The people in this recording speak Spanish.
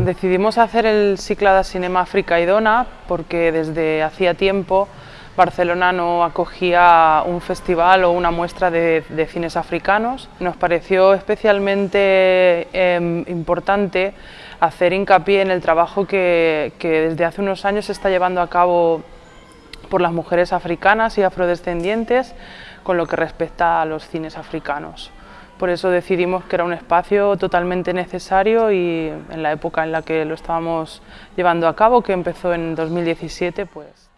decidimos hacer el Cicla de Cinema África y Dona porque desde hacía tiempo Barcelona no acogía un festival o una muestra de, cines africanos. Nos pareció especialmente em, importante hacer hincapié en el trabajo que desde hace unos años se está llevando a cabo por las mujeres africanas y afrodescendientes con lo que respecta a los cines africanos. Por eso decidimos que era un espacio totalmente necesario y en la época en la que lo estábamos llevando a cabo, que empezó en 2017, pues...